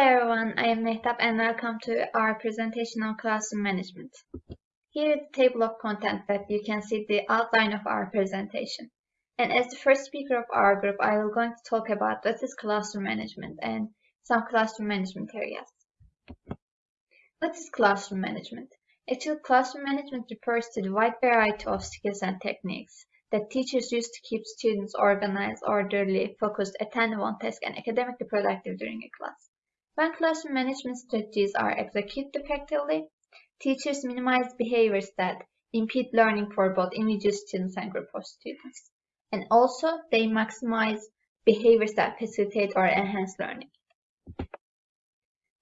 everyone, I am Mehtap and welcome to our presentation on classroom management. Here is the table of content that you can see the outline of our presentation. And as the first speaker of our group, I will going to talk about what is classroom management and some classroom management areas. What is classroom management? Actually, classroom management refers to the wide variety of skills and techniques that teachers use to keep students organized, orderly, focused, attentive on task, and academically productive during a class. When classroom management strategies are executed effectively, teachers minimize behaviors that impede learning for both individual students and group of students. And also, they maximize behaviors that facilitate or enhance learning.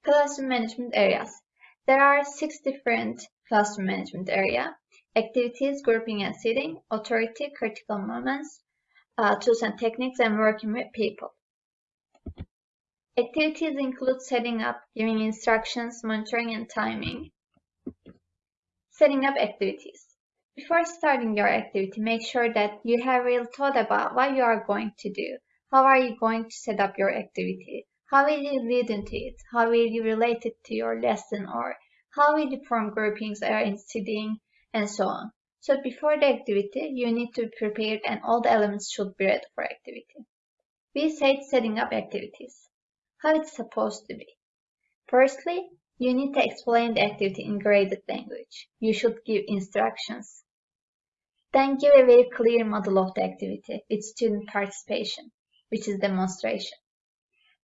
Classroom management areas. There are six different classroom management area activities, grouping and seating, authority, critical moments, uh, tools and techniques, and working with people. Activities include setting up, giving instructions, monitoring, and timing. Setting up activities. Before starting your activity, make sure that you have really thought about what you are going to do. How are you going to set up your activity? How will you lead into it? How will you relate it to your lesson or how will you form groupings or in seating and so on. So before the activity, you need to be prepared and all the elements should be ready for activity. We said setting up activities. How it's supposed to be. Firstly, you need to explain the activity in graded language. You should give instructions. Then give a very clear model of the activity with student participation, which is demonstration.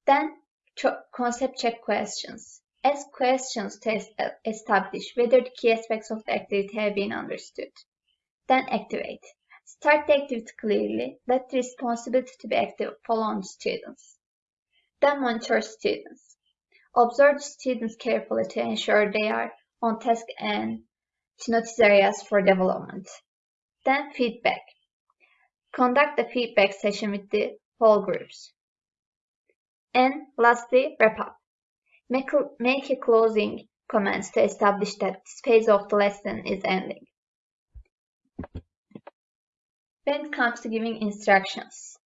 Then concept check questions. Ask questions to establish whether the key aspects of the activity have been understood. Then activate. Start the activity clearly. Let the responsibility to be active fall on the students. Then monitor students. Observe students carefully to ensure they are on task and to notice areas for development. Then feedback. Conduct the feedback session with the whole groups. And lastly, wrap up. Make a, make a closing comments to establish that this phase of the lesson is ending. When it comes to giving instructions.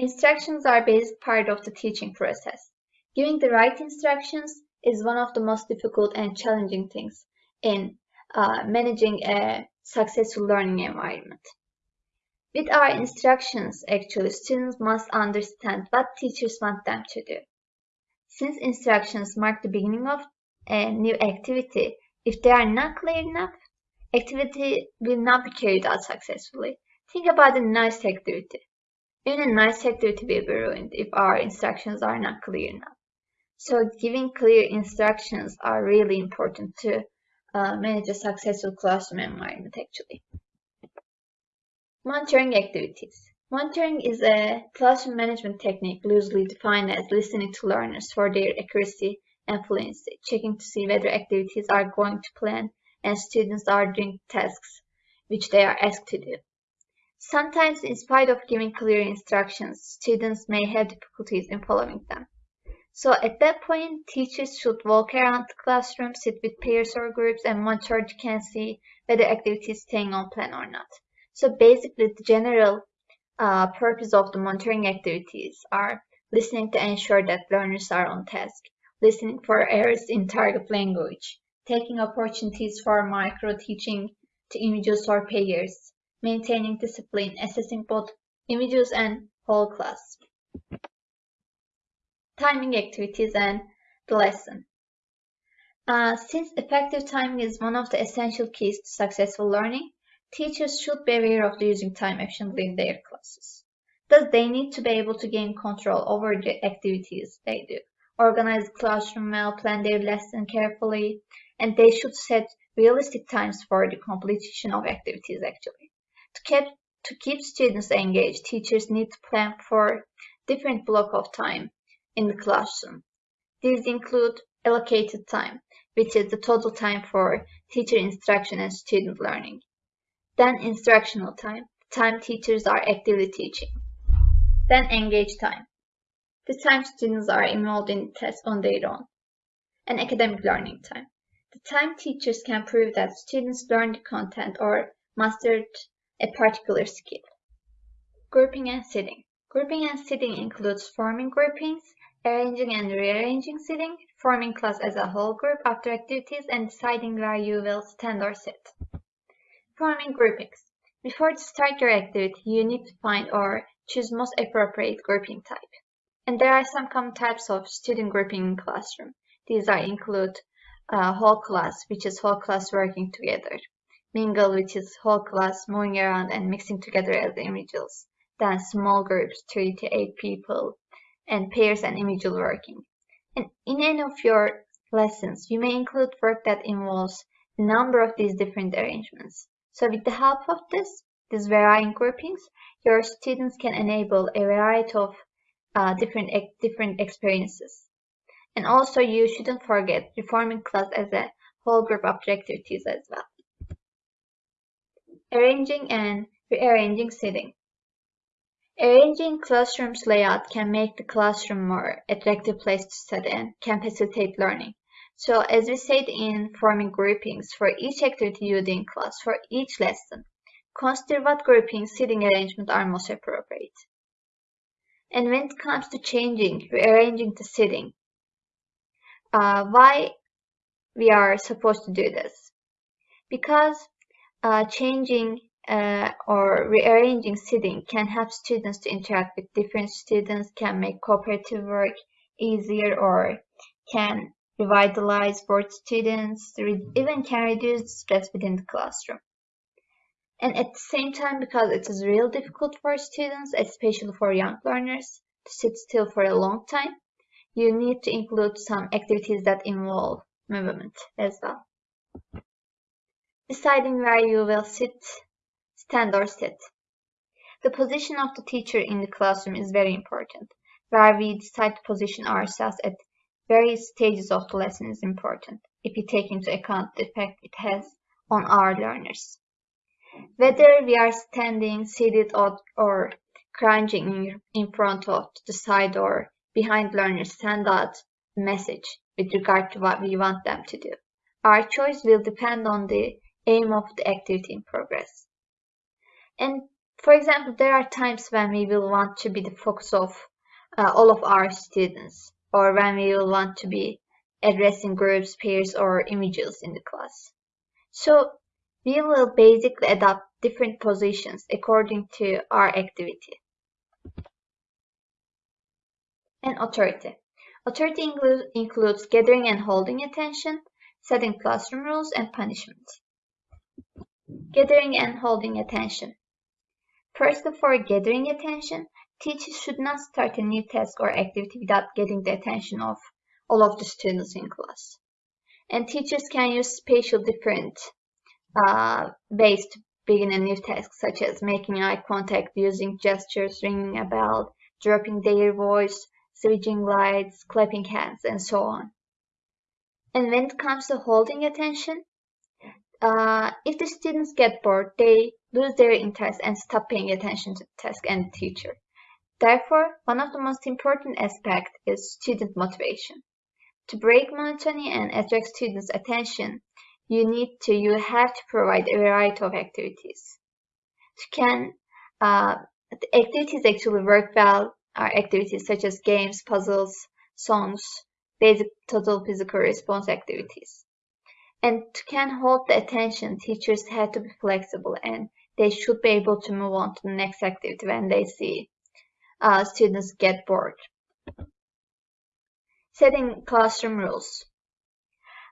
Instructions are basic part of the teaching process. Giving the right instructions is one of the most difficult and challenging things in uh, managing a successful learning environment. With our instructions, actually, students must understand what teachers want them to do. Since instructions mark the beginning of a new activity, if they are not clear enough, activity will not be carried out successfully. Think about a nice activity. Even nice activity will be ruined if our instructions are not clear enough. So giving clear instructions are really important to uh, manage a successful classroom environment actually. Monitoring activities. Monitoring is a classroom management technique loosely defined as listening to learners for their accuracy and fluency, checking to see whether activities are going to plan and students are doing tasks which they are asked to do. Sometimes, in spite of giving clear instructions, students may have difficulties in following them. So at that point, teachers should walk around the classroom, sit with peers or groups, and monitor to can see whether activity is staying on plan or not. So basically, the general uh, purpose of the monitoring activities are listening to ensure that learners are on task, listening for errors in target language, taking opportunities for micro-teaching to individuals or peers, maintaining discipline, assessing both individuals and whole class. Timing activities and the lesson. Uh, since effective timing is one of the essential keys to successful learning, Teachers should be aware of using time efficiently in their classes. Thus, they need to be able to gain control over the activities they do, organize classroom well, plan their lesson carefully, and they should set realistic times for the completion of activities actually. To keep, to keep students engaged, teachers need to plan for different block of time in the classroom. These include allocated time, which is the total time for teacher instruction and student learning. Then instructional time, the time teachers are actively teaching. Then engage time, the time students are involved in tests on their own. And academic learning time, the time teachers can prove that students learned the content or mastered a particular skill. Grouping and seating. Grouping and seating includes forming groupings, arranging and rearranging seating, forming class as a whole group after activities, and deciding where you will stand or sit. Forming groupings. Before to start your activity, you need to find or choose most appropriate grouping type. And there are some common types of student grouping in classroom. These are include uh, whole class, which is whole class working together. Mingle, which is whole class moving around and mixing together as individuals. Then small groups, 3 to 8 people, and pairs and individual working. And in any of your lessons, you may include work that involves a number of these different arrangements. So with the help of this, these varying groupings, your students can enable a variety of uh, different, different experiences. And also you shouldn't forget reforming class as a whole group of as well. Arranging and rearranging seating. Arranging classrooms layout can make the classroom more attractive place to study and can facilitate learning. So as we said in forming groupings for each activity you do in class for each lesson, consider what grouping seating arrangement are most appropriate. And when it comes to changing, rearranging the seating, uh, why we are supposed to do this? Because uh, changing uh, or rearranging seating can help students to interact with different students, can make cooperative work easier or can revitalize bored students, even can reduce stress within the classroom. And at the same time, because it is real difficult for students, especially for young learners, to sit still for a long time, you need to include some activities that involve movement as well. Deciding where you will sit, stand or sit. The position of the teacher in the classroom is very important. Where we decide to position ourselves at various stages of the lesson is important if we take into account the effect it has on our learners. Whether we are standing, seated, or, or crouching in front of, the side, or behind learners send out a message with regard to what we want them to do. Our choice will depend on the aim of the activity in progress. And for example, there are times when we will want to be the focus of uh, all of our students or when we will want to be addressing groups, pairs, or individuals in the class. So we will basically adopt different positions according to our activity. And authority. Authority includes, includes gathering and holding attention, setting classroom rules, and punishment. Gathering and holding attention. First, before gathering attention, Teachers should not start a new task or activity without getting the attention of all of the students in class. And teachers can use spatial different uh, ways to begin a new task, such as making eye contact, using gestures, ringing a bell, dropping their voice, switching lights, clapping hands, and so on. And when it comes to holding attention, uh, if the students get bored, they lose their interest and stop paying attention to the task and the teacher. Therefore, one of the most important aspects is student motivation. To break monotony and attract students' attention, you need to, you have to provide a variety of activities. To can, uh, the activities actually work well are activities such as games, puzzles, songs, basic total physical response activities. And to can hold the attention, teachers have to be flexible and they should be able to move on to the next activity when they see uh, students get bored. Setting classroom rules.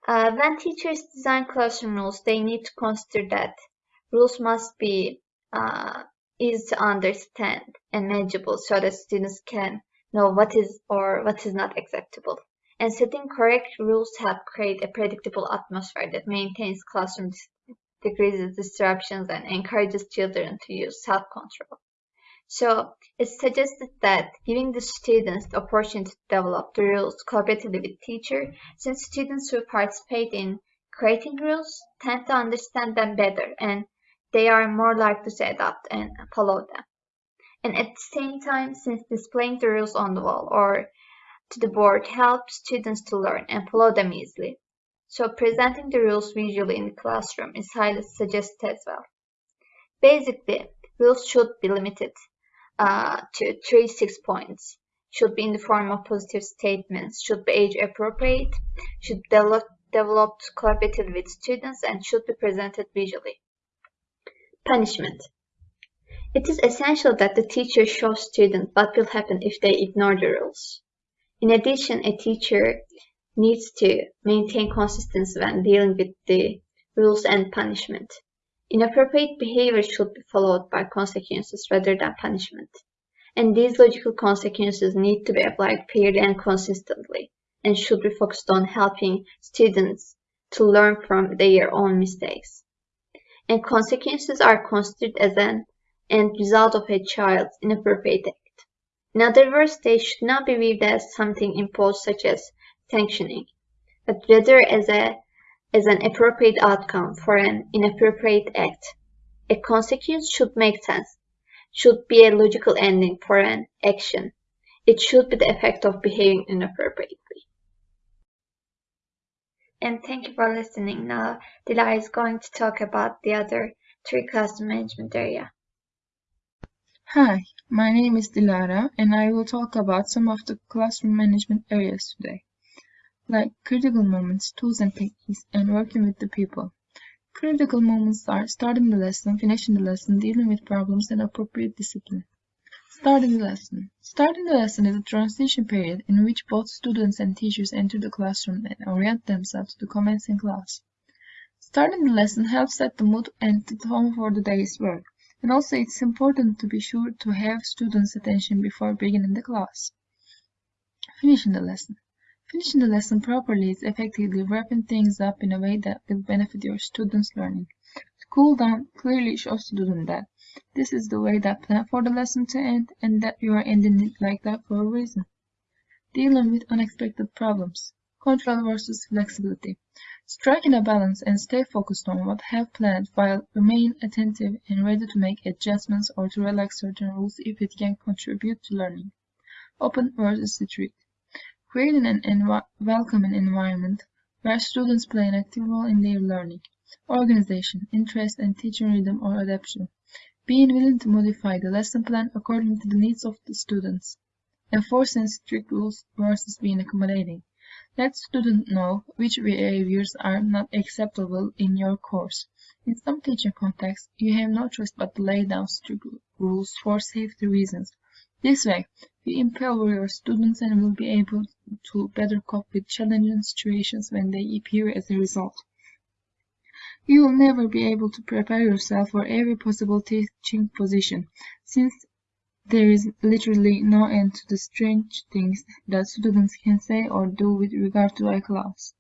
Uh, when teachers design classroom rules, they need to consider that rules must be uh, easy to understand and manageable so that students can know what is or what is not acceptable. And setting correct rules help create a predictable atmosphere that maintains classroom decreases disruptions and encourages children to use self-control. So it's suggested that giving the students the opportunity to develop the rules collaboratively with teacher, since students who participate in creating rules tend to understand them better and they are more likely to adopt and follow them. And at the same time, since displaying the rules on the wall or to the board helps students to learn and follow them easily. So presenting the rules visually in the classroom is highly suggested as well. Basically, rules should be limited uh, to three six points should be in the form of positive statements, should be age appropriate, should develop developed collaboratively with students and should be presented visually. Punishment. It is essential that the teacher shows students what will happen if they ignore the rules. In addition, a teacher needs to maintain consistency when dealing with the rules and punishment. Inappropriate behavior should be followed by consequences rather than punishment. And these logical consequences need to be applied fairly and consistently, and should be focused on helping students to learn from their own mistakes. And consequences are considered as an end result of a child's inappropriate. In other words, they should not be viewed as something imposed such as sanctioning, but rather as a as an appropriate outcome for an inappropriate act. A consequence should make sense, should be a logical ending for an action. It should be the effect of behaving inappropriately. And thank you for listening. Now, Dilara is going to talk about the other three classroom management area. Hi, my name is Dilara and I will talk about some of the classroom management areas today like critical moments, tools and techniques, and working with the people. Critical moments are starting the lesson, finishing the lesson, dealing with problems, and appropriate discipline. Starting the lesson. Starting the lesson is a transition period in which both students and teachers enter the classroom and orient themselves to the commencing class. Starting the lesson helps set the mood and the tone for the day's work, and also it's important to be sure to have students' attention before beginning the class. Finishing the lesson. Finishing the lesson properly is effectively wrapping things up in a way that will benefit your students' learning. To cool down clearly shows students that this is the way that plan for the lesson to end and that you are ending it like that for a reason. Dealing with unexpected problems. Control versus flexibility. Striking a balance and stay focused on what have planned while remain attentive and ready to make adjustments or to relax certain rules if it can contribute to learning. Open versus strict. Creating an welcoming environment where students play an active role in their learning. Organization, interest, and teaching rhythm or adaptation. Being willing to modify the lesson plan according to the needs of the students. Enforcing strict rules versus being accommodating. Let students know which behaviors are not acceptable in your course. In some teaching contexts, you have no choice but to lay down strict rules for safety reasons. This way, you empower your students and will be able to better cope with challenging situations when they appear as a result. You will never be able to prepare yourself for every possible teaching position, since there is literally no end to the strange things that students can say or do with regard to a class.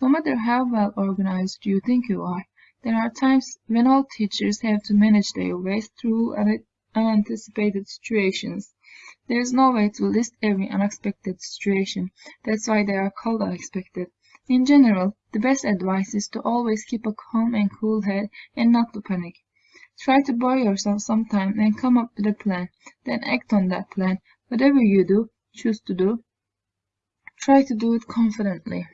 No matter how well organized you think you are, there are times when all teachers have to manage their way through unanticipated situations. There is no way to list every unexpected situation, that's why they are called unexpected. In general, the best advice is to always keep a calm and cool head and not to panic. Try to buy yourself some time and come up with a plan, then act on that plan. Whatever you do, choose to do, try to do it confidently.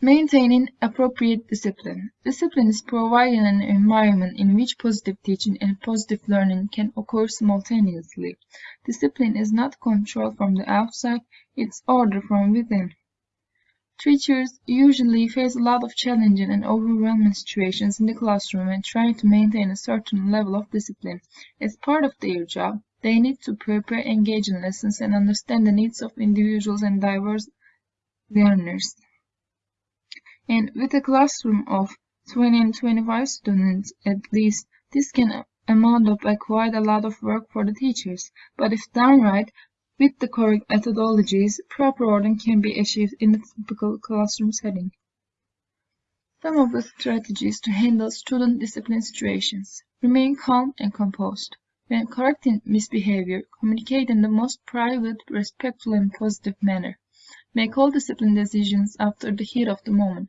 Maintaining appropriate discipline. Discipline is providing an environment in which positive teaching and positive learning can occur simultaneously. Discipline is not control from the outside, it's order from within. Teachers usually face a lot of challenging and overwhelming situations in the classroom and trying to maintain a certain level of discipline. As part of their job, they need to prepare, engaging lessons, and understand the needs of individuals and diverse learners. And with a classroom of 20 and 25 students at least, this can amount up quite a lot of work for the teachers. But if done right, with the correct methodologies, proper order can be achieved in a typical classroom setting. Some of the strategies to handle student discipline situations. Remain calm and composed. When correcting misbehavior, communicate in the most private, respectful, and positive manner. Make all discipline decisions after the heat of the moment.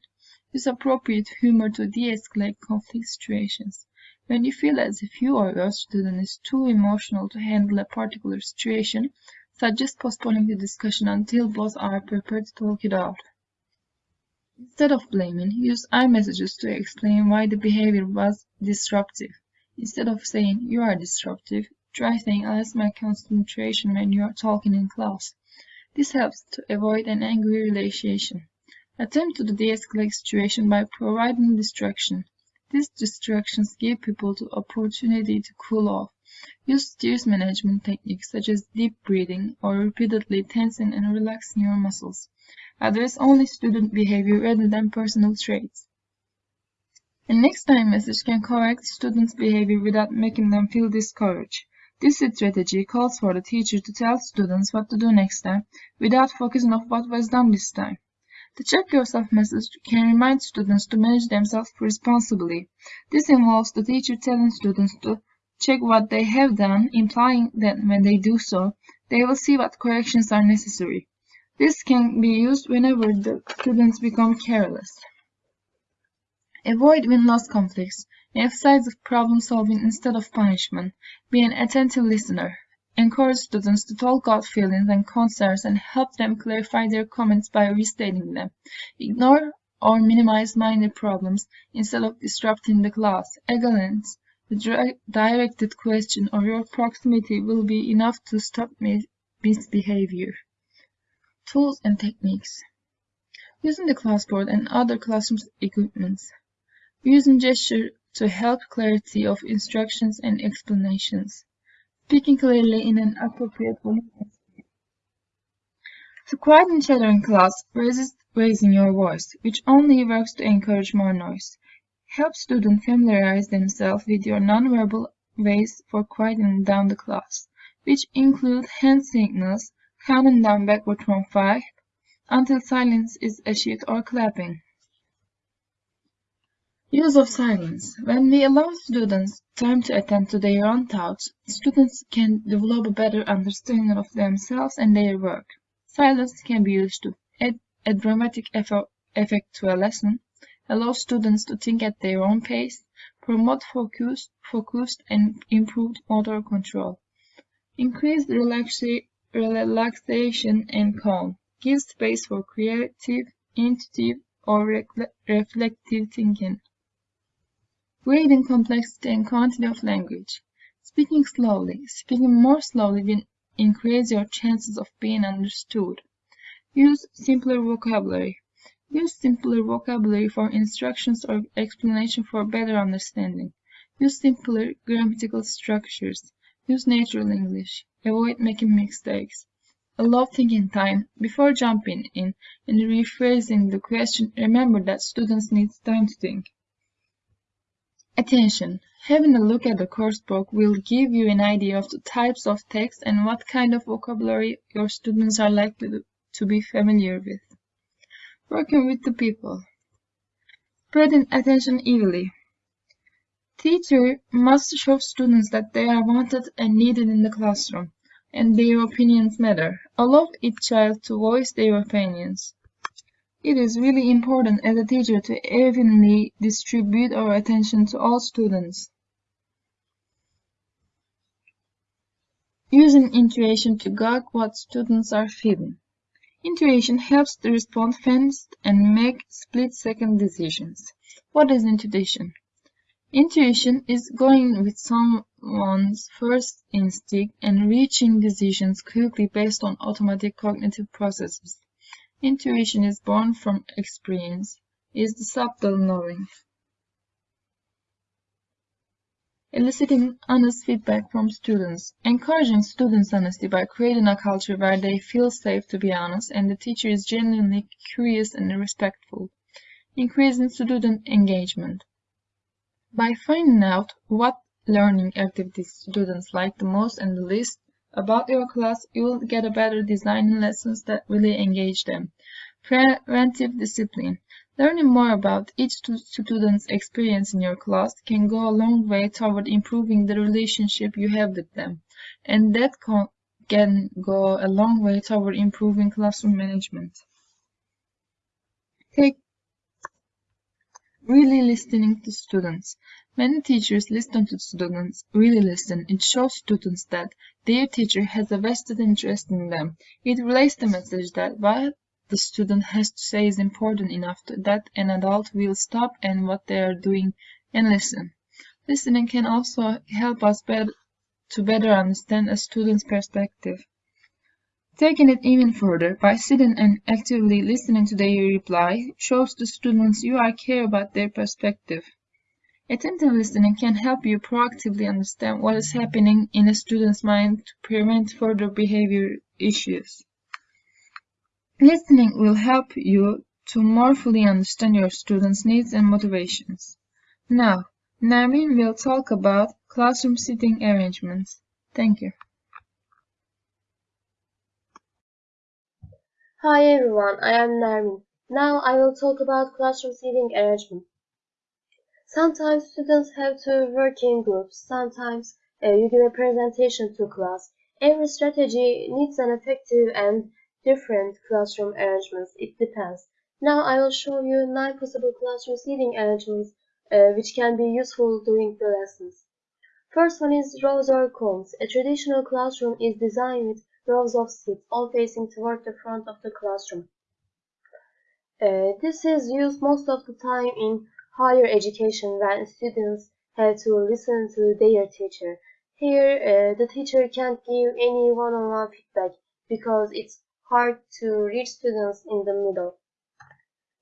Use appropriate humor to de-escalate conflict situations. When you feel as if you or your student is too emotional to handle a particular situation, suggest postponing the discussion until both are prepared to talk it out. Instead of blaming, use I messages to explain why the behavior was disruptive. Instead of saying you are disruptive, try saying less my concentration when you are talking in class. This helps to avoid an angry relaxation. Attempt to de-escalate situation by providing distraction. These distractions give people the opportunity to cool off. Use stress management techniques such as deep breathing or repeatedly tensing and relaxing your muscles. Address only student behavior rather than personal traits. A next time message can correct students' behavior without making them feel discouraged. This strategy calls for the teacher to tell students what to do next time without focusing on what was done this time. The check yourself message can remind students to manage themselves responsibly. This involves the teacher telling students to check what they have done, implying that when they do so, they will see what corrections are necessary. This can be used whenever the students become careless. Avoid win-loss conflicts. Emphasize problem solving instead of punishment. Be an attentive listener. Encourage students to talk out feelings and concerns and help them clarify their comments by restating them. Ignore or minimize minor problems instead of disrupting the class. Excellence, the directed question or your proximity will be enough to stop misbehavior. Tools and techniques. Using the classboard and other classroom equipments. Using gesture to help clarity of instructions and explanations. Speaking clearly in an appropriate volume. To quieten chatter in class, resist raising your voice, which only works to encourage more noise. Help students familiarize themselves with your nonverbal ways for quieting down the class, which include hand signals, counting down backward from 5 until silence is achieved or clapping. Use of silence. When we allow students time to attend to their own thoughts, students can develop a better understanding of themselves and their work. Silence can be used to add a dramatic effect to a lesson, allow students to think at their own pace, promote focused, and improved motor control, increase relaxation and calm, give space for creative, intuitive, or reflective thinking. Grading complexity and quantity of language. Speaking slowly. Speaking more slowly will increase your chances of being understood. Use simpler vocabulary. Use simpler vocabulary for instructions or explanation for better understanding. Use simpler grammatical structures. Use natural English. Avoid making mistakes. Allow thinking time. Before jumping in and rephrasing the question, remember that students need time to think. Attention! Having a look at the course book will give you an idea of the types of text and what kind of vocabulary your students are likely to be familiar with. Working with the people. Spreading attention evenly. Teacher must show students that they are wanted and needed in the classroom, and their opinions matter. Allow each child to voice their opinions. It is really important as a teacher to evenly distribute our attention to all students. Using intuition to gauge what students are feeling. Intuition helps to respond fast and make split-second decisions. What is intuition? Intuition is going with someone's first instinct and reaching decisions quickly based on automatic cognitive processes. Intuition is born from experience, is the subtle knowing. Eliciting honest feedback from students. Encouraging students' honesty by creating a culture where they feel safe to be honest and the teacher is genuinely curious and respectful. Increasing student engagement. By finding out what learning activities students like the most and the least, about your class, you will get a better designing lessons that really engage them. Preventive discipline. Learning more about each student's experience in your class can go a long way toward improving the relationship you have with them, and that can go a long way toward improving classroom management. Take really listening to students. Many teachers listen to students, really listen. It shows students that their teacher has a vested interest in them. It relays the message that what the student has to say is important enough that an adult will stop and what they are doing and listen. Listening can also help us better to better understand a student's perspective. Taking it even further, by sitting and actively listening to their reply shows the students you are care about their perspective. Attentive listening can help you proactively understand what is happening in a student's mind to prevent further behavior issues. Listening will help you to more fully understand your students' needs and motivations. Now, Nermin will talk about classroom seating arrangements. Thank you. Hi everyone, I am Nermin. Now I will talk about classroom seating arrangement. Sometimes students have to work in groups, sometimes uh, you give a presentation to class. Every strategy needs an effective and different classroom arrangements, it depends. Now I will show you 9 possible classroom seating arrangements uh, which can be useful during the lessons. First one is rows or cones. A traditional classroom is designed with rows of seats, all facing toward the front of the classroom. Uh, this is used most of the time in higher education when students have to listen to their teacher. Here, uh, the teacher can't give any one-on-one -on -one feedback because it's hard to reach students in the middle.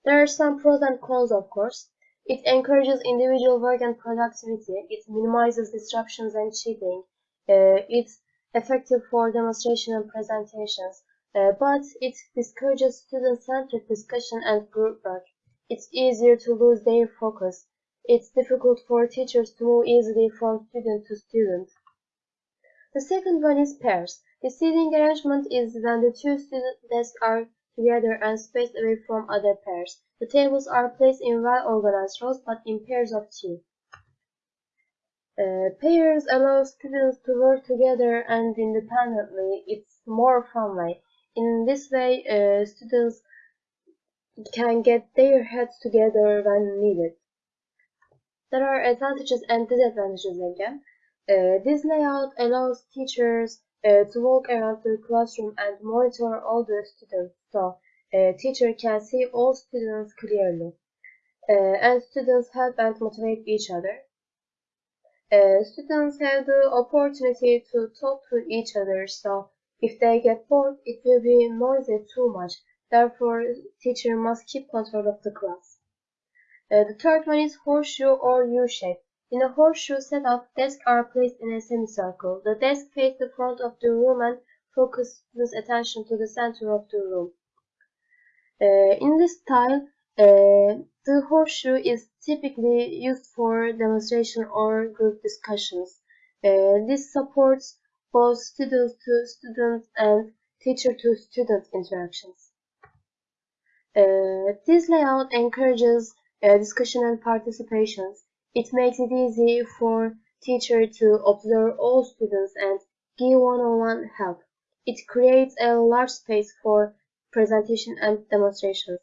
There are some pros and cons, of course. It encourages individual work and productivity. It minimizes disruptions and cheating. Uh, it's effective for demonstration and presentations, uh, but it discourages student-centered discussion and group work. It's easier to lose their focus. It's difficult for teachers to move easily from student to student. The second one is pairs. The seating arrangement is when the two student desks are together and spaced away from other pairs. The tables are placed in well-organized rows but in pairs of two. Uh, pairs allow students to work together and independently. It's more fun way. In this way, uh, students can get their heads together when needed. There are advantages and disadvantages again. Uh, this layout allows teachers uh, to walk around the classroom and monitor all the students so a teacher can see all students clearly. Uh, and students help and motivate each other. Uh, students have the opportunity to talk to each other so if they get bored it will be noisy too much Therefore, teacher must keep control of the class. Uh, the third one is horseshoe or U-shape. In a horseshoe setup, desks are placed in a semicircle. The desk faces the front of the room and focuses attention to the center of the room. Uh, in this style, uh, the horseshoe is typically used for demonstration or group discussions. Uh, this supports both student to student and teacher to student interactions. Uh, this layout encourages uh, discussion and participation. It makes it easy for teacher to observe all students and give one-on-one -on -one help. It creates a large space for presentation and demonstrations.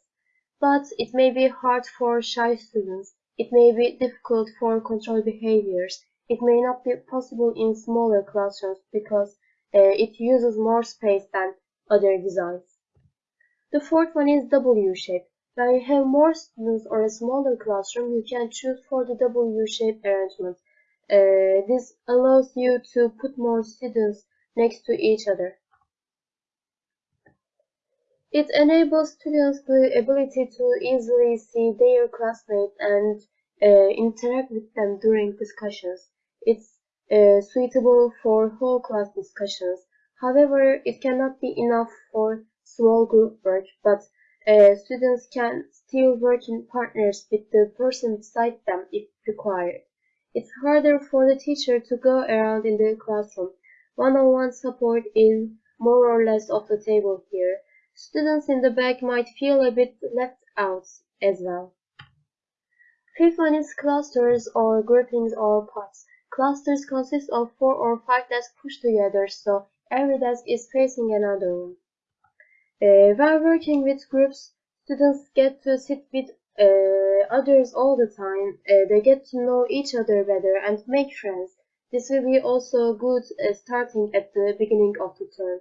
But it may be hard for shy students. It may be difficult for controlled behaviors. It may not be possible in smaller classrooms because uh, it uses more space than other designs. The fourth one is W-shape. When you have more students or a smaller classroom, you can choose for the W-shape arrangement. Uh, this allows you to put more students next to each other. It enables students the ability to easily see their classmates and uh, interact with them during discussions. It's uh, suitable for whole class discussions. However, it cannot be enough for small group work, but uh, students can still work in partners with the person beside them if required. It's harder for the teacher to go around in the classroom. One-on-one -on -one support is more or less off the table here. Students in the back might feel a bit left out as well. Fifth one is clusters or groupings or pods. Clusters consist of four or five desks pushed together, so every desk is facing another one. Uh, while working with groups, students get to sit with uh, others all the time. Uh, they get to know each other better and make friends. This will be also good starting at the beginning of the term.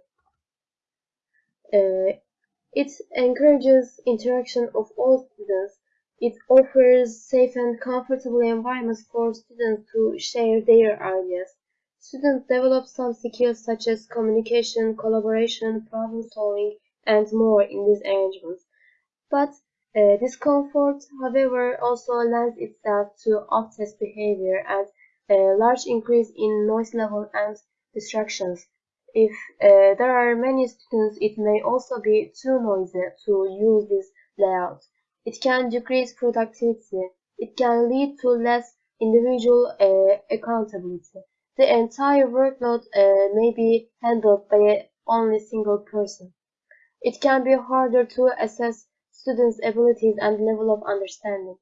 It encourages interaction of all students. It offers safe and comfortable environments for students to share their ideas. students develop some skills such as communication, collaboration, problem solving, and more in these arrangements. But uh, discomfort, however, also lends itself to off-task behavior and a large increase in noise level and distractions. If uh, there are many students, it may also be too noisy to use this layout. It can decrease productivity. It can lead to less individual uh, accountability. The entire workload uh, may be handled by only single person. It can be harder to assess students' abilities and level of understanding.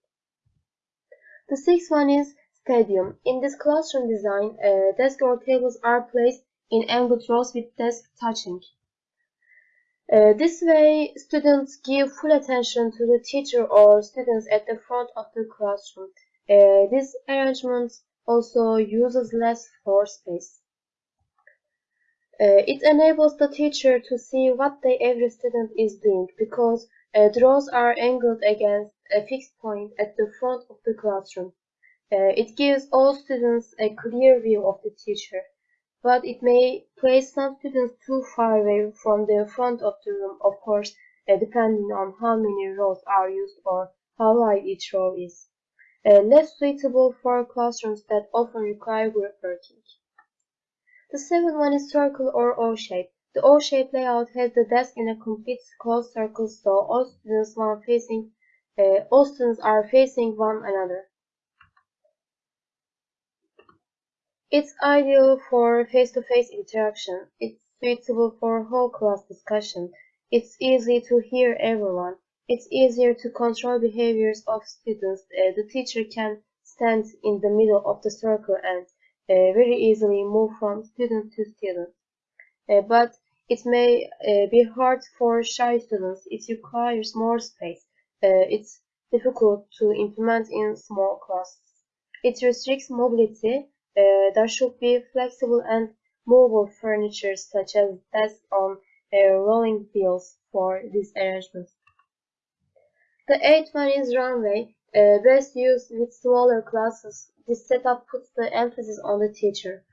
The sixth one is stadium. In this classroom design, uh, desks or tables are placed in angled rows with desk touching. Uh, this way, students give full attention to the teacher or students at the front of the classroom. Uh, this arrangement also uses less floor space. Uh, it enables the teacher to see what the every student is doing because uh, rows are angled against a fixed point at the front of the classroom. Uh, it gives all students a clear view of the teacher but it may place some students too far away from the front of the room, of course, uh, depending on how many rows are used or how wide each row is. Uh, less suitable for classrooms that often require group working. The seventh one is circle or O-shape. The O-shape layout has the desk in a complete closed circle so all students one facing uh, all students are facing one another. It's ideal for face-to-face -face interaction. It's suitable for whole class discussion. It's easy to hear everyone. It's easier to control behaviors of students. Uh, the teacher can stand in the middle of the circle and very easily move from student to student. Uh, but it may uh, be hard for shy students. It requires more space. Uh, it's difficult to implement in small classes. It restricts mobility uh, there should be flexible and movable furniture such as desks on uh, rolling wheels for this arrangement. The eighth one is runway, uh, best used with smaller classes. This setup puts the emphasis on the teacher.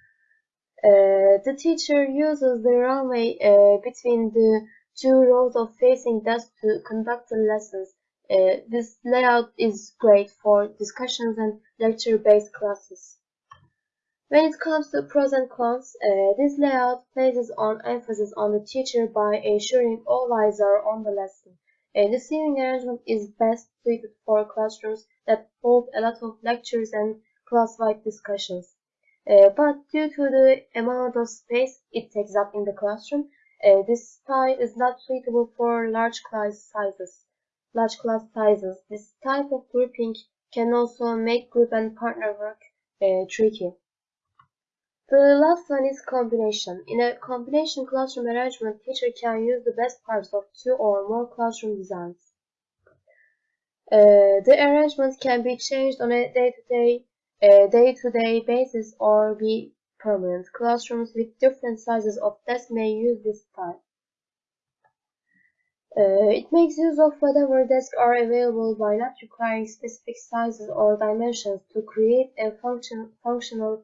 Uh, the teacher uses the runway uh, between the two rows of facing desks to conduct the lessons. Uh, this layout is great for discussions and lecture-based classes. When it comes to pros and cons, uh, this layout places on emphasis on the teacher by ensuring all eyes are on the lesson. Uh, the seating arrangement is best suited for classrooms that hold a lot of lectures and class-wide discussions. Uh, but due to the amount of space it takes up in the classroom, uh, this style is not suitable for large class sizes. Large class sizes. This type of grouping can also make group and partner work uh, tricky. The last one is combination. In a combination classroom arrangement, teacher can use the best parts of two or more classroom designs. Uh, the arrangement can be changed on a day-to-day -day, uh, day-to-day basis or be permanent. Classrooms with different sizes of desks may use this style. Uh, it makes use of whatever desks are available by not requiring specific sizes or dimensions to create a function, functional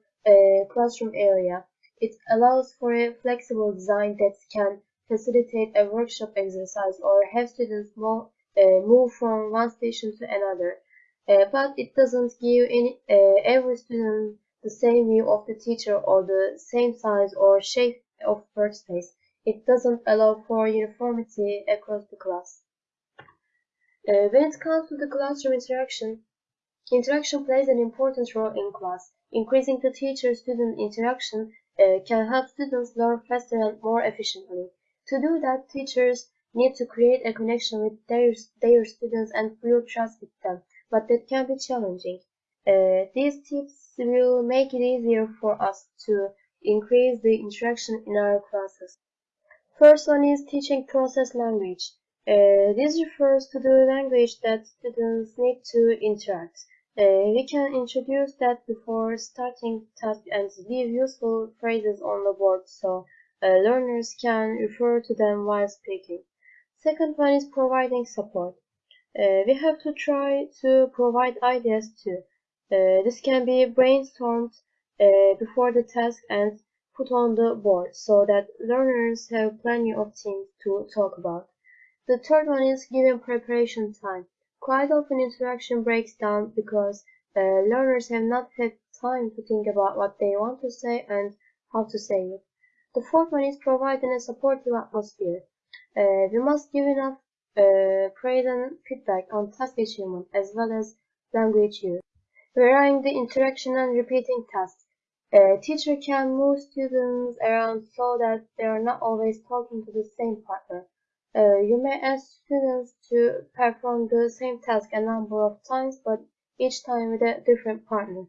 classroom area. It allows for a flexible design that can facilitate a workshop exercise or have students move, uh, move from one station to another. Uh, but it doesn't give any, uh, every student the same view of the teacher or the same size or shape of workspace. It doesn't allow for uniformity across the class. Uh, when it comes to the classroom interaction, interaction plays an important role in class. Increasing the teacher-student interaction uh, can help students learn faster and more efficiently. To do that, teachers need to create a connection with their, their students and build trust with them, but that can be challenging. Uh, these tips will make it easier for us to increase the interaction in our classes. First one is teaching process language. Uh, this refers to the language that students need to interact. Uh, we can introduce that before starting task and leave useful phrases on the board so uh, learners can refer to them while speaking. Second one is providing support. Uh, we have to try to provide ideas too. Uh, this can be brainstormed uh, before the task and put on the board so that learners have plenty of things to talk about. The third one is giving preparation time. Quite often interaction breaks down because uh, learners have not had time to think about what they want to say and how to say it. The fourth one is providing a supportive atmosphere. Uh, we must give enough uh, praise and feedback on task achievement as well as language use. Varying the interaction and repeating tasks. A teacher can move students around so that they are not always talking to the same partner. Uh, you may ask students to perform the same task a number of times, but each time with a different partner.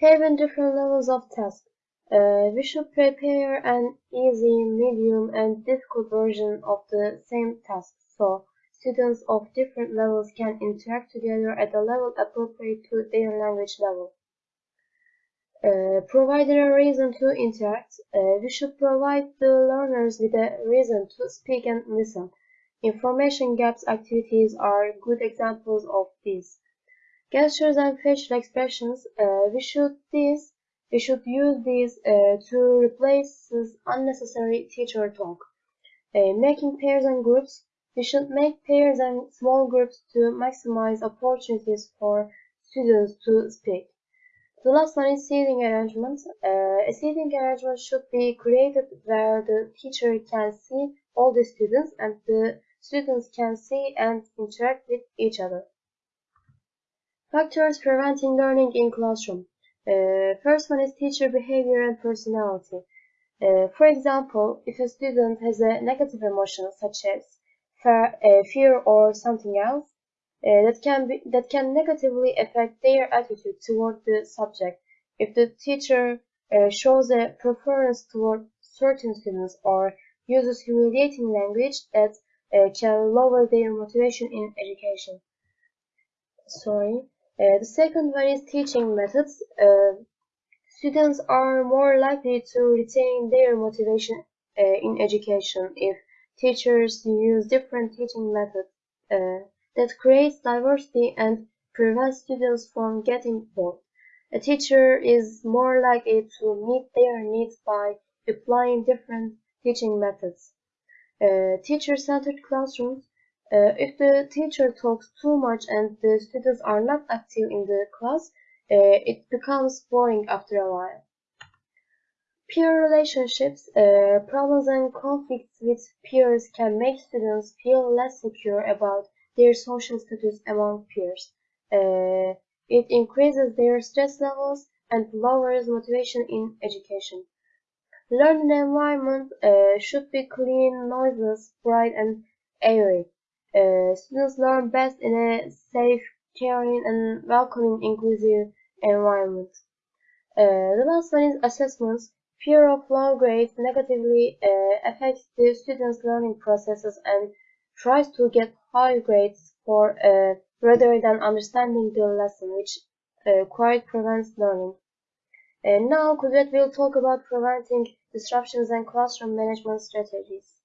Having different levels of task. Uh, we should prepare an easy, medium, and difficult version of the same task so students of different levels can interact together at a level appropriate to their language level. Uh, providing a reason to interact, uh, we should provide the learners with a reason to speak and listen. Information gaps activities are good examples of this. Gestures and facial expressions, uh, we should these we should use these uh, to replace unnecessary teacher talk. Uh, making pairs and groups, we should make pairs and small groups to maximize opportunities for students to speak. The last one is seating arrangement. Uh, a seating arrangement should be created where the teacher can see all the students and the students can see and interact with each other. Factors preventing learning in classroom. Uh, first one is teacher behavior and personality. Uh, for example, if a student has a negative emotion such as fear, uh, fear or something else, that can be that can negatively affect their attitude toward the subject. If the teacher uh, shows a preference toward certain students or uses humiliating language that uh, can lower their motivation in education. Sorry. Uh, the second one is teaching methods. Uh, students are more likely to retain their motivation uh, in education if teachers use different teaching methods that creates diversity and prevents students from getting bored. A teacher is more likely to meet their needs by applying different teaching methods. Uh, Teacher-centered classrooms. Uh, if the teacher talks too much and the students are not active in the class, uh, it becomes boring after a while. Peer relationships, uh, problems and conflicts with peers can make students feel less secure about their social status among peers. Uh, it increases their stress levels and lowers motivation in education. Learning environment uh, should be clean, noiseless, bright, and airy. Uh, students learn best in a safe, caring, and welcoming, inclusive environment. Uh, the last one is assessments. Fear of low grades negatively uh, affects the students' learning processes and tries to get high grades for uh, rather than understanding the lesson, which uh, quite prevents learning. And now Kudret will talk about preventing disruptions and classroom management strategies.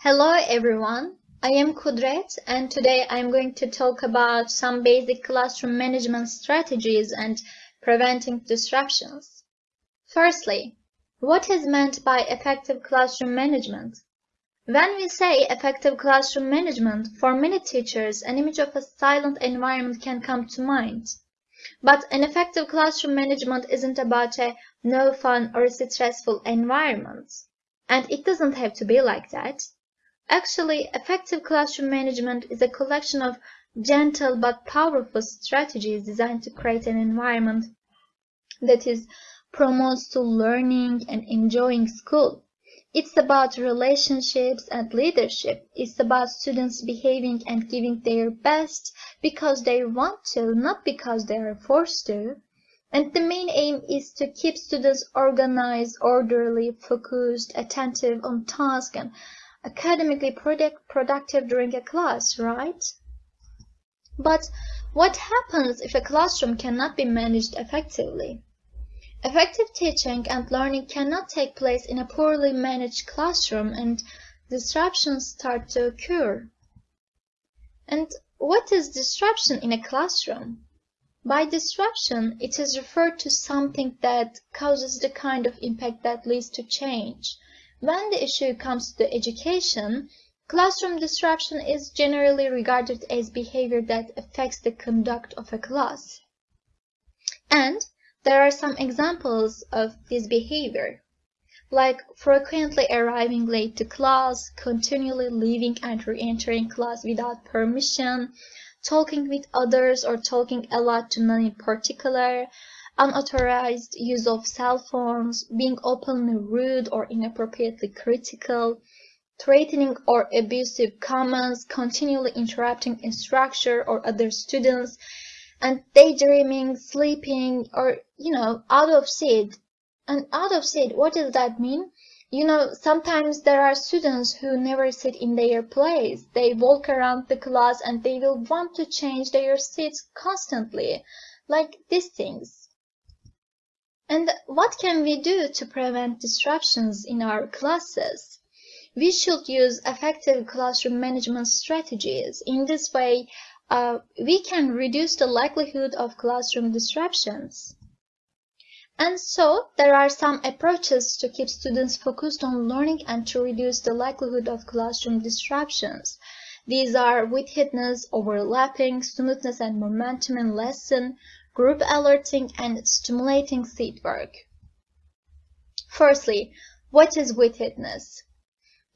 Hello everyone, I am Kudret and today I'm going to talk about some basic classroom management strategies and preventing disruptions. Firstly, what is meant by effective classroom management? When we say effective classroom management, for many teachers, an image of a silent environment can come to mind. But an effective classroom management isn't about a no fun or stressful environment. And it doesn't have to be like that. Actually, effective classroom management is a collection of gentle but powerful strategies designed to create an environment that is promotes to learning and enjoying school. It's about relationships and leadership. It's about students behaving and giving their best because they want to, not because they are forced to. And the main aim is to keep students organized, orderly, focused, attentive on task and academically product productive during a class, right? But what happens if a classroom cannot be managed effectively? Effective teaching and learning cannot take place in a poorly managed classroom and disruptions start to occur. And what is disruption in a classroom? By disruption, it is referred to something that causes the kind of impact that leads to change. When the issue comes to education, classroom disruption is generally regarded as behavior that affects the conduct of a class. And there are some examples of this behavior, like frequently arriving late to class, continually leaving and re-entering class without permission, talking with others or talking a lot to none in particular, unauthorized use of cell phones, being openly rude or inappropriately critical, threatening or abusive comments, continually interrupting instructor or other students, and daydreaming, sleeping, or, you know, out of seat. And out of seat, what does that mean? You know, sometimes there are students who never sit in their place. They walk around the class and they will want to change their seats constantly, like these things. And what can we do to prevent disruptions in our classes? We should use effective classroom management strategies. In this way, uh, we can reduce the likelihood of classroom disruptions. And so there are some approaches to keep students focused on learning and to reduce the likelihood of classroom disruptions. These are withitness, overlapping, smoothness and momentum in lesson, group alerting, and stimulating seat work. Firstly, what is withitness?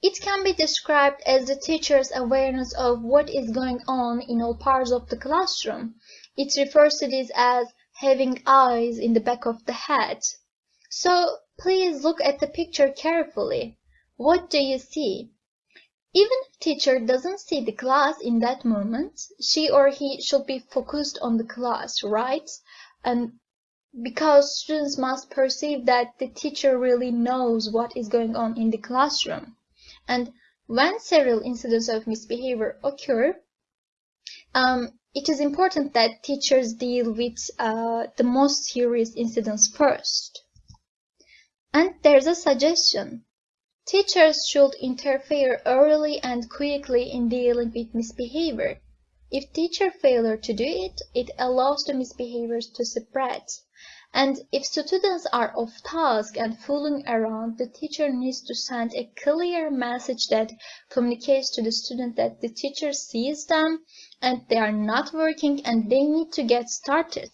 It can be described as the teacher's awareness of what is going on in all parts of the classroom. It refers to this as having eyes in the back of the head. So please look at the picture carefully. What do you see? Even if teacher doesn't see the class in that moment, she or he should be focused on the class, right? And because students must perceive that the teacher really knows what is going on in the classroom. And when several incidents of misbehavior occur, um, it is important that teachers deal with uh, the most serious incidents first. And there's a suggestion. Teachers should interfere early and quickly in dealing with misbehavior. If teacher failure to do it, it allows the misbehaviors to spread. And if students are off task and fooling around, the teacher needs to send a clear message that communicates to the student that the teacher sees them and they are not working and they need to get started.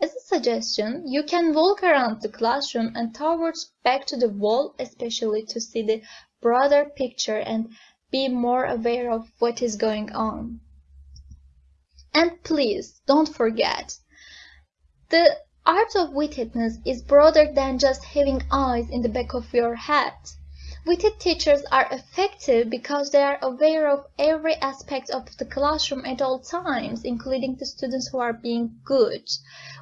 As a suggestion, you can walk around the classroom and towards back to the wall, especially to see the broader picture and be more aware of what is going on. And please, don't forget, the art of withitness is broader than just having eyes in the back of your head. Witted teachers are effective because they are aware of every aspect of the classroom at all times, including the students who are being good.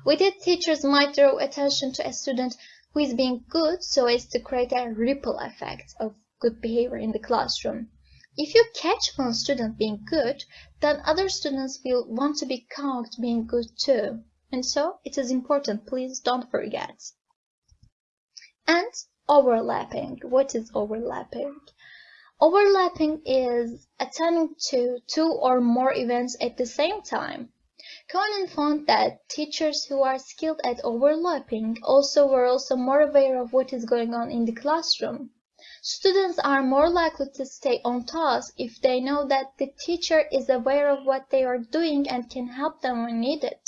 Witted teachers might draw attention to a student who is being good so as to create a ripple effect of good behavior in the classroom. If you catch one student being good, then other students will want to be caught being good too. And so it is important, please don't forget. And Overlapping. What is overlapping? Overlapping is attending to two or more events at the same time. Kounin found that teachers who are skilled at overlapping also were also more aware of what is going on in the classroom. Students are more likely to stay on task if they know that the teacher is aware of what they are doing and can help them when needed.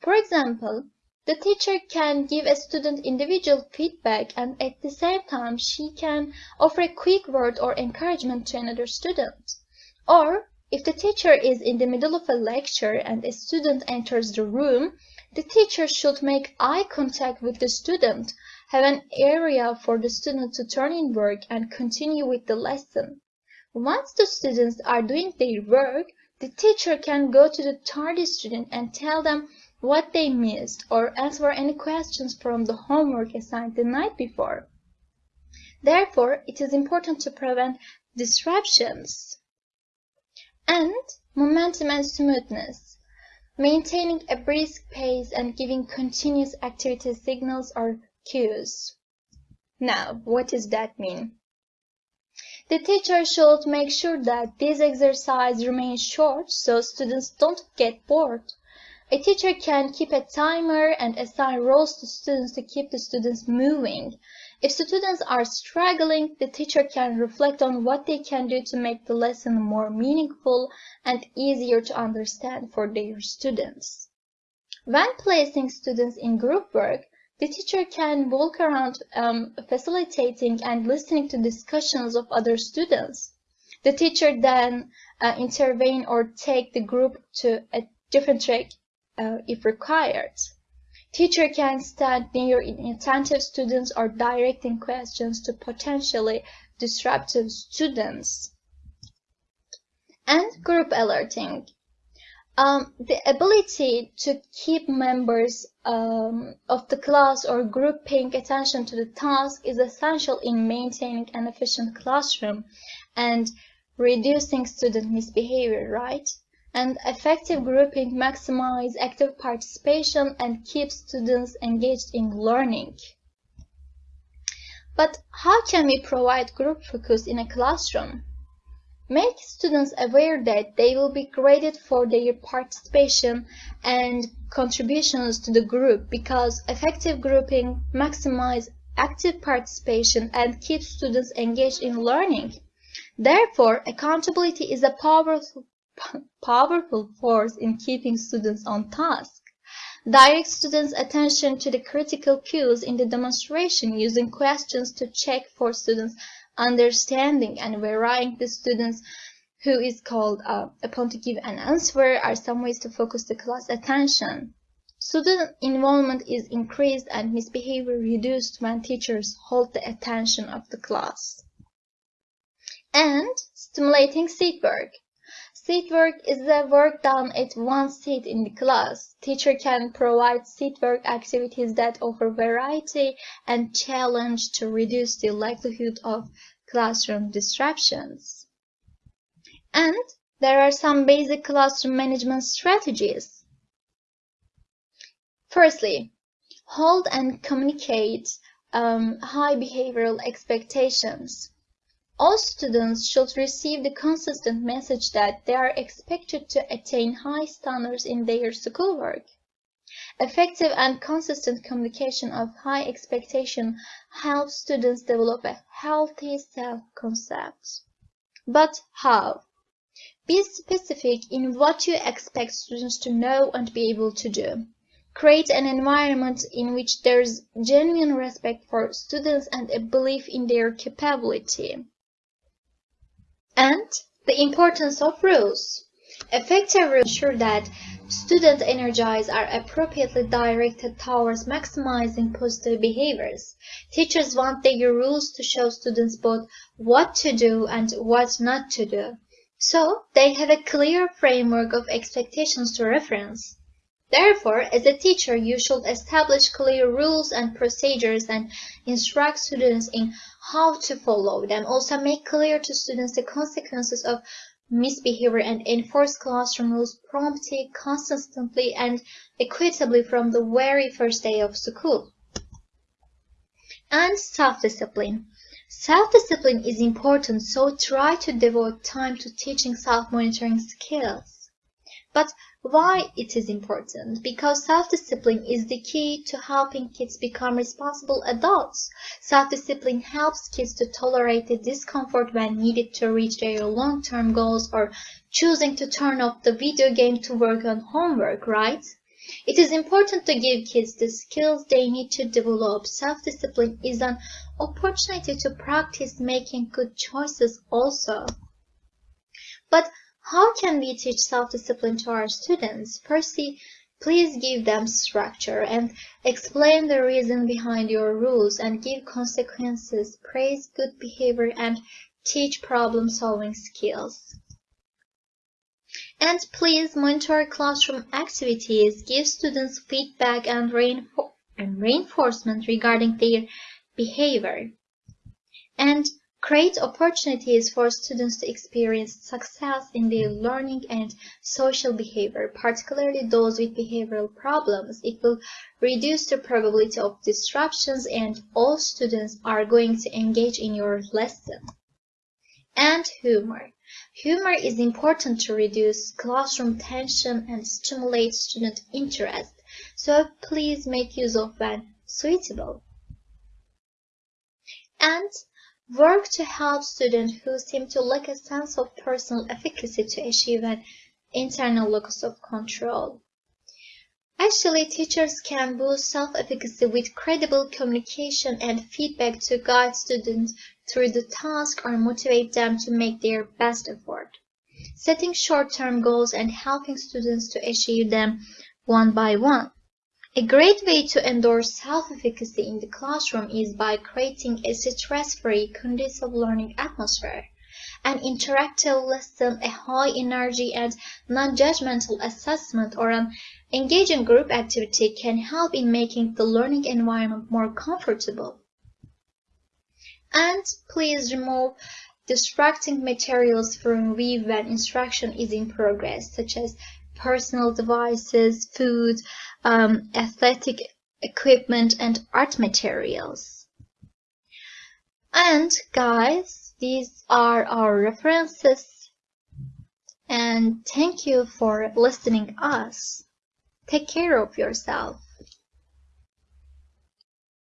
For example, the teacher can give a student individual feedback and at the same time she can offer a quick word or encouragement to another student. Or if the teacher is in the middle of a lecture and a student enters the room, the teacher should make eye contact with the student, have an area for the student to turn in work and continue with the lesson. Once the students are doing their work, the teacher can go to the tardy student and tell them what they missed, or answer any questions from the homework assigned the night before. Therefore, it is important to prevent disruptions. And momentum and smoothness. Maintaining a brisk pace and giving continuous activity signals or cues. Now, what does that mean? The teacher should make sure that this exercise remains short so students don't get bored A teacher can keep a timer and assign roles to students to keep the students moving. If students are struggling, the teacher can reflect on what they can do to make the lesson more meaningful and easier to understand for their students. When placing students in group work, the teacher can walk around um, facilitating and listening to discussions of other students. The teacher then uh, intervene or take the group to a different track uh, if required. Teacher can stand near inattentive students or directing questions to potentially disruptive students. And group alerting. Um, the ability to keep members um, of the class or group paying attention to the task is essential in maintaining an efficient classroom and reducing student misbehavior, right? And effective grouping maximize active participation and keeps students engaged in learning. But how can we provide group focus in a classroom? Make students aware that they will be graded for their participation and contributions to the group because effective grouping maximizes active participation and keeps students engaged in learning. Therefore, accountability is a powerful, powerful force in keeping students on task. Direct students' attention to the critical cues in the demonstration using questions to check for students' understanding and varying the students who is called uh, upon to give an answer are some ways to focus the class attention. Student involvement is increased and misbehavior reduced when teachers hold the attention of the class. And stimulating seat work. Seat work is the work done at one seat in the class. Teacher can provide seat work activities that offer variety and challenge to reduce the likelihood of classroom disruptions. And there are some basic classroom management strategies. Firstly, hold and communicate um, high behavioral expectations. All students should receive the consistent message that they are expected to attain high standards in their schoolwork. Effective and consistent communication of high expectation helps students develop a healthy self-concept. But how? Be specific in what you expect students to know and be able to do. Create an environment in which there is genuine respect for students and a belief in their capability. And the importance of rules. Effective rules ensure that student energies are appropriately directed towards maximizing positive behaviors. Teachers want their rules to show students both what to do and what not to do. So they have a clear framework of expectations to reference. Therefore, as a teacher, you should establish clear rules and procedures and instruct students in how to follow them. Also make clear to students the consequences of misbehavior and enforce classroom rules promptly, consistently, and equitably from the very first day of school. And self-discipline. Self-discipline is important, so try to devote time to teaching self-monitoring skills. But why it is important? Because self-discipline is the key to helping kids become responsible adults. Self-discipline helps kids to tolerate the discomfort when needed to reach their long-term goals or choosing to turn off the video game to work on homework, right? It is important to give kids the skills they need to develop. Self-discipline is an opportunity to practice making good choices also. But how can we teach self-discipline to our students? Firstly, please give them structure and explain the reason behind your rules and give consequences, praise good behavior and teach problem-solving skills. And please monitor classroom activities, give students feedback and, and reinforcement regarding their behavior. And create opportunities for students to experience success in their learning and social behavior, particularly those with behavioral problems. It will reduce the probability of disruptions and all students are going to engage in your lesson. And humor. Humor is important to reduce classroom tension and stimulate student interest, so please make use of when suitable. And work to help students who seem to lack a sense of personal efficacy to achieve an internal locus of control. Actually, teachers can boost self-efficacy with credible communication and feedback to guide students through the task or motivate them to make their best effort. Setting short-term goals and helping students to achieve them one by one. A great way to endorse self-efficacy in the classroom is by creating a stress-free, conducive learning atmosphere. An interactive lesson, a high energy and non-judgmental assessment, or an engaging group activity can help in making the learning environment more comfortable. And please remove distracting materials from Weave when instruction is in progress, such as personal devices, food, um, athletic equipment, and art materials. And guys, these are our references. And thank you for listening us. Take care of yourself.